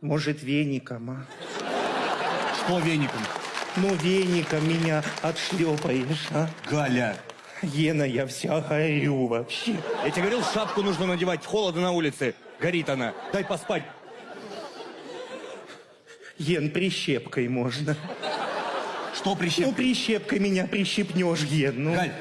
Может, веником, а? Что веником? Ну, веником меня отшлепаешь, а? Галя. Ена, я вся горю вообще. Я тебе говорил, шапку нужно надевать, холодно на улице. Горит она. Дай поспать. Ен, прищепкой можно. Что Ну, прищепкой меня прищепнешь, Ен. Ну, Галь,